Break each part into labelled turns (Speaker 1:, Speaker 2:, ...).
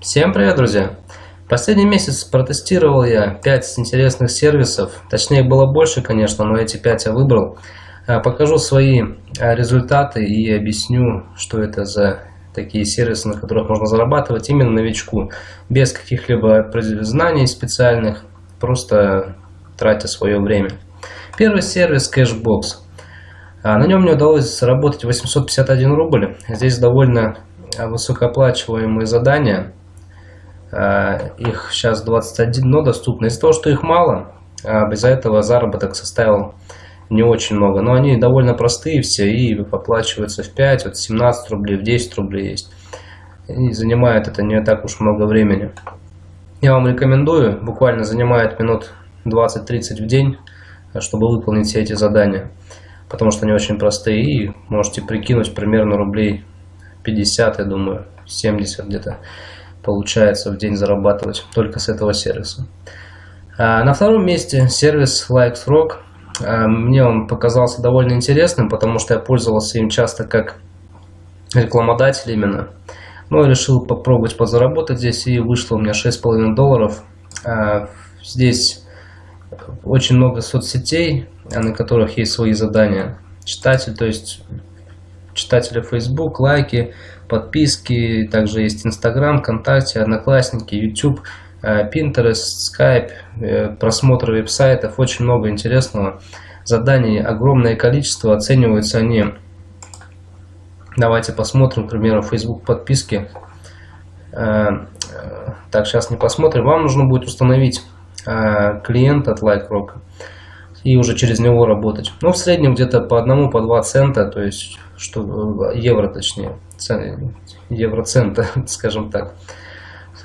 Speaker 1: Всем привет, друзья! Последний месяц протестировал я 5 интересных сервисов, точнее было больше, конечно, но эти 5 я выбрал. А, покажу свои а, результаты и объясню, что это за такие сервисы, на которых можно зарабатывать именно новичку, без каких-либо знаний специальных, просто тратя свое время. Первый сервис Cashbox. А, на нем мне удалось заработать 851 рубль. Здесь довольно высокооплачиваемые задания. Э, их сейчас 21, но доступно. Из-за того, что их мало, а из-за этого заработок составил не очень много. Но они довольно простые все и оплачиваются в 5, вот 17 рублей, в 10 рублей есть. И занимает это не так уж много времени. Я вам рекомендую, буквально занимает минут 20-30 в день, чтобы выполнить все эти задания. Потому что они очень простые и можете прикинуть примерно рублей 50, я думаю, 70 где-то получается в день зарабатывать только с этого сервиса. А на втором месте сервис LikesRock. А, мне он показался довольно интересным, потому что я пользовался им часто как рекламодатель именно. Но решил попробовать подзаработать здесь и вышло у меня 6,5 долларов. А, здесь очень много соцсетей, на которых есть свои задания. Читатель, то есть читатели Facebook, лайки, подписки, также есть Instagram, ВКонтакте, Одноклассники, YouTube, э, Pinterest, Skype, э, просмотр веб-сайтов, очень много интересного. Заданий огромное количество, оцениваются они. Давайте посмотрим, к примеру, Facebook подписки. Э, так, сейчас не посмотрим. Вам нужно будет установить клиент от LikeRock и уже через него работать. Ну, в среднем где-то по одному, по два цента, то есть что, евро точнее, евроцента, скажем так,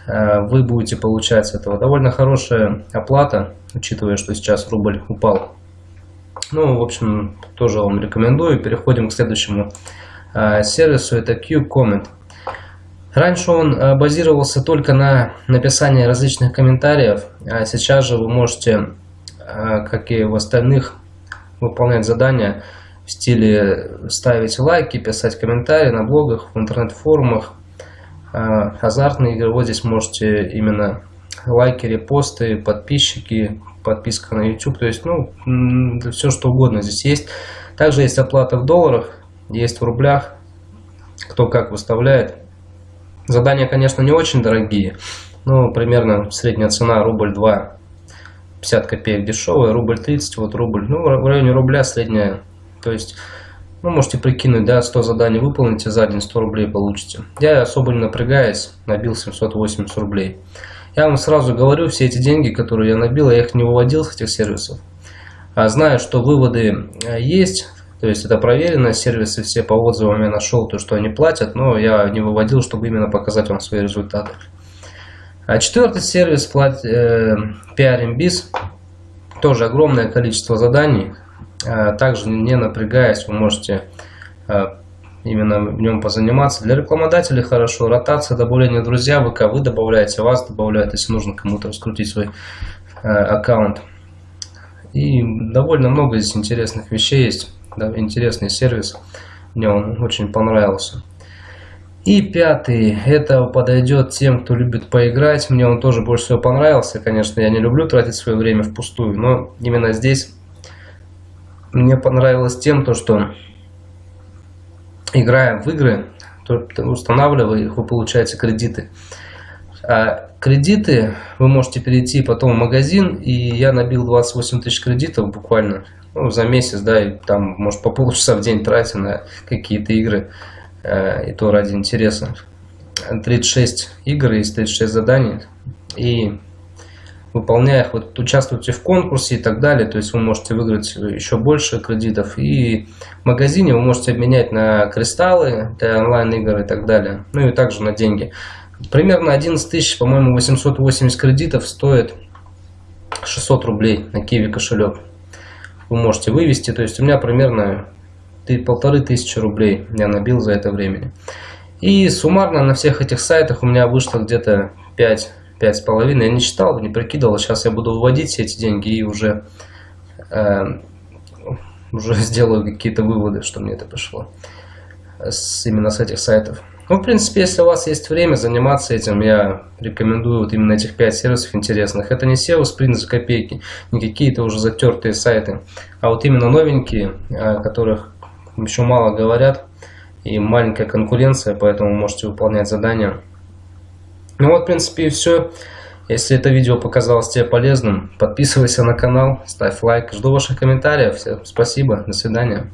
Speaker 1: э, вы будете получать с этого. Довольно хорошая оплата, учитывая, что сейчас рубль упал. Ну, в общем, тоже вам рекомендую. Переходим к следующему э, сервису, это Q-Comment. Раньше он э, базировался только на написании различных комментариев, а сейчас же вы можете, как и в остальных, выполнять задания в стиле ставить лайки, писать комментарии на блогах, в интернет-форумах. А, азартные игры, вот здесь можете именно лайки, репосты, подписчики, подписка на YouTube, то есть, ну, все что угодно здесь есть. Также есть оплата в долларах, есть в рублях, кто как выставляет. Задания, конечно, не очень дорогие, но примерно средняя цена рубль 2, 50 копеек дешевая, рубль 30, вот рубль, ну, в районе рубля средняя то есть, ну, можете прикинуть, да, 100 заданий выполните за день, 100 рублей получите. Я особо не напрягаясь, набил 780 рублей. Я вам сразу говорю, все эти деньги, которые я набил, я их не выводил с этих сервисов. А знаю, что выводы э, есть, то есть это проверено, сервисы все по отзывам я нашел, то, что они платят, но я не выводил, чтобы именно показать вам свои результаты. А четвертый сервис, плат, э, PRMBiz, тоже огромное количество заданий, Э, также не напрягаясь, вы можете э, именно в нем позаниматься. Для рекламодателей хорошо. Ротация, добавление друзья, ВК вы добавляете, вас добавляют, если нужно кому-то раскрутить свой э, аккаунт. И довольно много здесь интересных вещей есть. Да, интересный сервис. Мне он очень понравился. И пятый, это подойдет тем, кто любит поиграть. Мне он тоже больше всего понравился. Конечно, я не люблю тратить свое время впустую, но именно здесь мне понравилось тем, то, что играя в игры, то, устанавливая их, вы получаете кредиты. А кредиты вы можете перейти потом в магазин, и я набил 28 тысяч кредитов буквально ну, за месяц, да, и там, может, по полчаса в день тратя на какие-то игры, э, и то ради интереса. 36 игр есть 36 заданий, и выполняя их, вот участвуйте в конкурсе и так далее, то есть вы можете выиграть еще больше кредитов. И в магазине вы можете обменять на кристаллы для онлайн-игр и так далее, ну и также на деньги. Примерно 11 тысяч, по-моему, 880 кредитов стоит 600 рублей на Киви кошелек. Вы можете вывести, то есть у меня примерно полторы тысячи рублей я набил за это время. И суммарно на всех этих сайтах у меня вышло где-то 5 пять с половиной. Я не считал, не прикидывал. Сейчас я буду выводить все эти деньги и уже, э, уже сделаю какие-то выводы, что мне это пришло с, именно с этих сайтов. Ну, в принципе, если у вас есть время заниматься этим, я рекомендую вот именно этих 5 сервисов интересных. Это не SEO спринт за копейки, не какие-то уже затертые сайты, а вот именно новенькие, о которых еще мало говорят, и маленькая конкуренция, поэтому можете выполнять задания. Ну вот, в принципе, и все. Если это видео показалось тебе полезным, подписывайся на канал, ставь лайк. Жду ваших комментариев. Всем спасибо, до свидания.